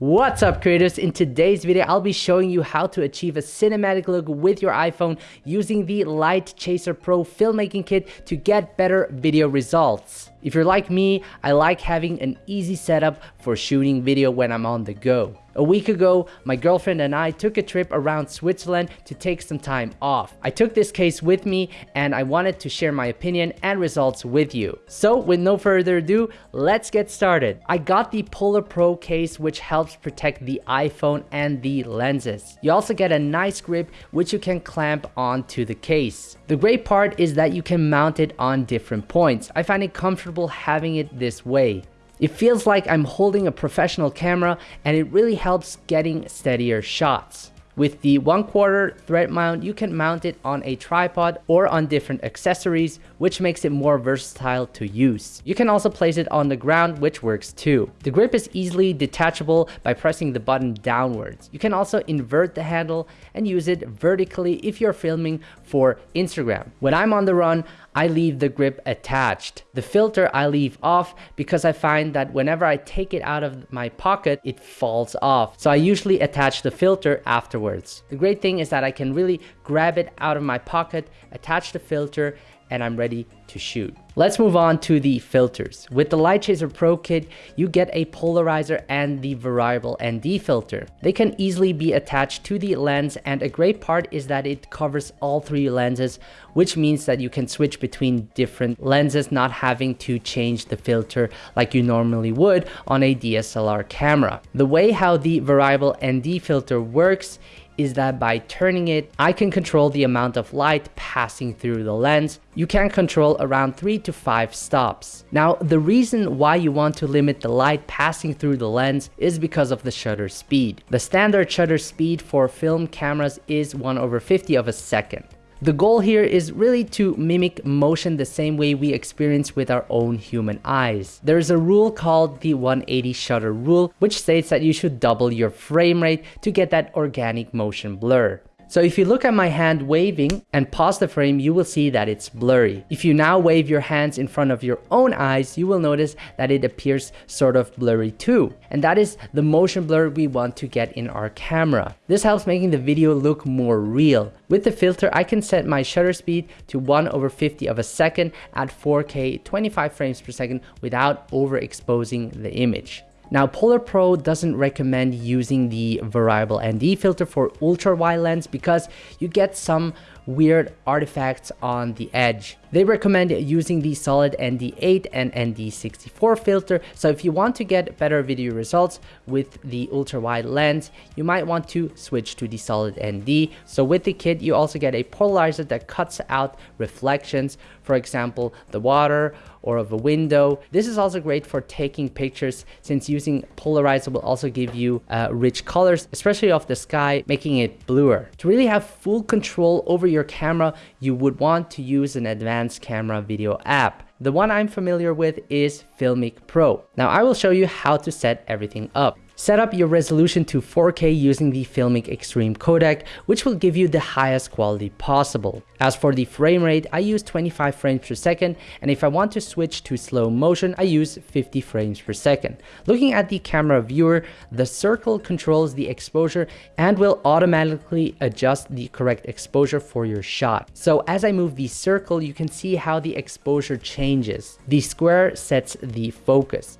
What's up creators? In today's video, I'll be showing you how to achieve a cinematic look with your iPhone using the LiteChaser Pro filmmaking kit to get better video results. If you're like me, I like having an easy setup for shooting video when I'm on the go. A week ago, my girlfriend and I took a trip around Switzerland to take some time off. I took this case with me and I wanted to share my opinion and results with you. So with no further ado, let's get started. I got the Polar Pro case which helps protect the iPhone and the lenses. You also get a nice grip which you can clamp onto the case. The great part is that you can mount it on different points. I find it comfortable having it this way. It feels like I'm holding a professional camera and it really helps getting steadier shots. With the 1 quarter thread mount, you can mount it on a tripod or on different accessories, which makes it more versatile to use. You can also place it on the ground, which works too. The grip is easily detachable by pressing the button downwards. You can also invert the handle and use it vertically if you're filming for Instagram. When I'm on the run, I leave the grip attached. The filter I leave off because I find that whenever I take it out of my pocket, it falls off. So I usually attach the filter afterwards. The great thing is that I can really grab it out of my pocket, attach the filter, and I'm ready to shoot. Let's move on to the filters. With the LiteChaser Pro kit, you get a polarizer and the variable ND filter. They can easily be attached to the lens and a great part is that it covers all three lenses, which means that you can switch between different lenses not having to change the filter like you normally would on a DSLR camera. The way how the variable ND filter works is that by turning it, I can control the amount of light passing through the lens. You can control around 3 to 5 stops. Now, the reason why you want to limit the light passing through the lens is because of the shutter speed. The standard shutter speed for film cameras is 1 over 50 of a second. The goal here is really to mimic motion the same way we experience with our own human eyes. There's a rule called the 180 shutter rule, which states that you should double your frame rate to get that organic motion blur. So if you look at my hand waving and pause the frame, you will see that it's blurry. If you now wave your hands in front of your own eyes, you will notice that it appears sort of blurry too. And that is the motion blur we want to get in our camera. This helps making the video look more real. With the filter, I can set my shutter speed to 1 over 50 of a second at 4K 25 frames per second without overexposing the image. Now, Polar Pro doesn't recommend using the variable ND filter for ultra wide lens because you get some weird artifacts on the edge. They recommend using the solid ND8 and ND64 filter. So if you want to get better video results with the ultra wide lens, you might want to switch to the solid ND. So with the kit, you also get a polarizer that cuts out reflections, for example, the water or of a window. This is also great for taking pictures since using polarizer will also give you uh, rich colors, especially of the sky, making it bluer. To really have full control over your camera, you would want to use an advanced camera video app. The one I'm familiar with is Filmic Pro. Now I will show you how to set everything up. Set up your resolution to 4K using the Filmic Extreme codec, which will give you the highest quality possible. As for the frame rate, I use 25 frames per second, and if I want to switch to slow motion, I use 50 frames per second. Looking at the camera viewer, the circle controls the exposure and will automatically adjust the correct exposure for your shot. So as I move the circle, you can see how the exposure changes. The square sets the focus.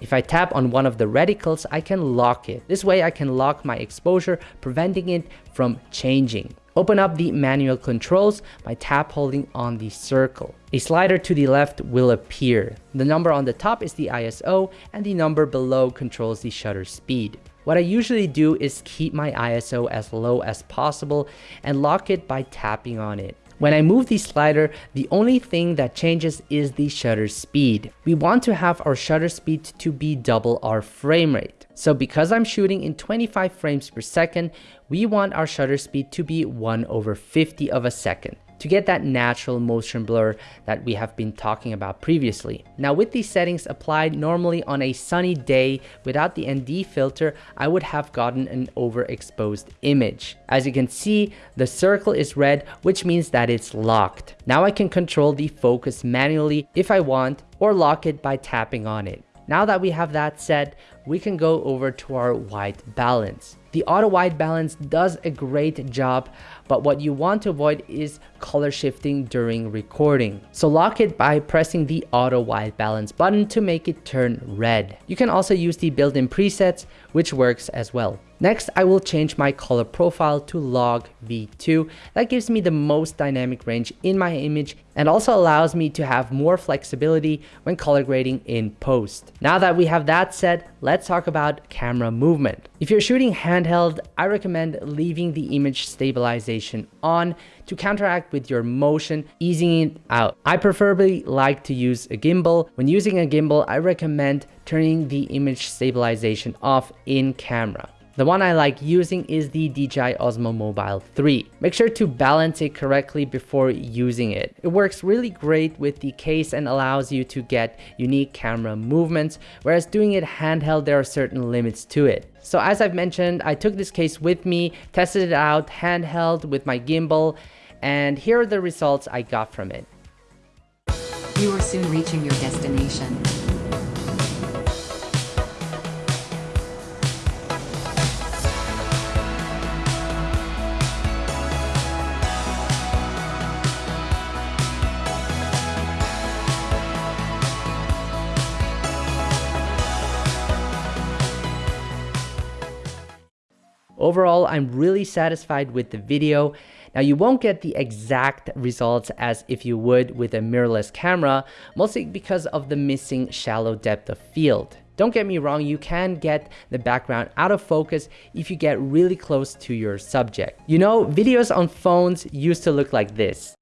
If I tap on one of the reticles, I can lock it. This way I can lock my exposure, preventing it from changing. Open up the manual controls by tap holding on the circle. A slider to the left will appear. The number on the top is the ISO and the number below controls the shutter speed. What I usually do is keep my ISO as low as possible and lock it by tapping on it. When I move the slider, the only thing that changes is the shutter speed. We want to have our shutter speed to be double our frame rate. So because I'm shooting in 25 frames per second, we want our shutter speed to be 1 over 50 of a second to get that natural motion blur that we have been talking about previously. Now with these settings applied normally on a sunny day without the ND filter, I would have gotten an overexposed image. As you can see, the circle is red, which means that it's locked. Now I can control the focus manually if I want or lock it by tapping on it. Now that we have that set, we can go over to our white balance. The auto white balance does a great job, but what you want to avoid is color shifting during recording. So lock it by pressing the auto white balance button to make it turn red. You can also use the built-in presets, which works as well. Next, I will change my color profile to log V2. That gives me the most dynamic range in my image and also allows me to have more flexibility when color grading in post. Now that we have that set, let's talk about camera movement. If you're shooting handheld, I recommend leaving the image stabilization on to counteract with your motion, easing it out. I preferably like to use a gimbal. When using a gimbal, I recommend turning the image stabilization off in camera. The one I like using is the DJI Osmo Mobile 3. Make sure to balance it correctly before using it. It works really great with the case and allows you to get unique camera movements, whereas doing it handheld there are certain limits to it. So as I've mentioned, I took this case with me, tested it out handheld with my gimbal, and here are the results I got from it. You are soon reaching your destination. Overall, I'm really satisfied with the video. Now you won't get the exact results as if you would with a mirrorless camera, mostly because of the missing shallow depth of field. Don't get me wrong, you can get the background out of focus if you get really close to your subject. You know, videos on phones used to look like this.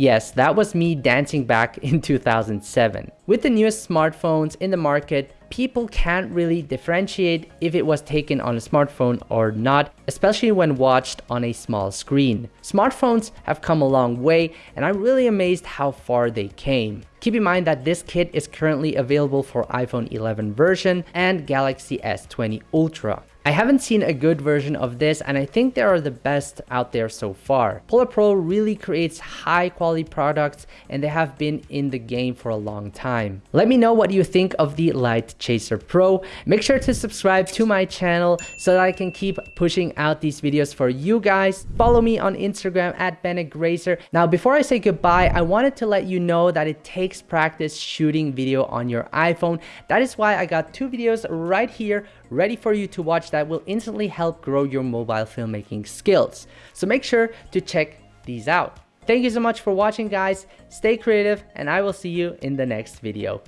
Yes, that was me dancing back in 2007. With the newest smartphones in the market, people can't really differentiate if it was taken on a smartphone or not, especially when watched on a small screen. Smartphones have come a long way and I'm really amazed how far they came. Keep in mind that this kit is currently available for iPhone 11 version and Galaxy S20 Ultra. I haven't seen a good version of this and I think they are the best out there so far. Polar Pro really creates high quality products and they have been in the game for a long time. Let me know what you think of the Light Chaser Pro. Make sure to subscribe to my channel so that I can keep pushing out these videos for you guys. Follow me on Instagram at BennegRacer. Now before I say goodbye, I wanted to let you know that it takes practice shooting video on your iPhone. That is why I got two videos right here ready for you to watch that will instantly help grow your mobile filmmaking skills. So make sure to check these out. Thank you so much for watching guys, stay creative, and I will see you in the next video.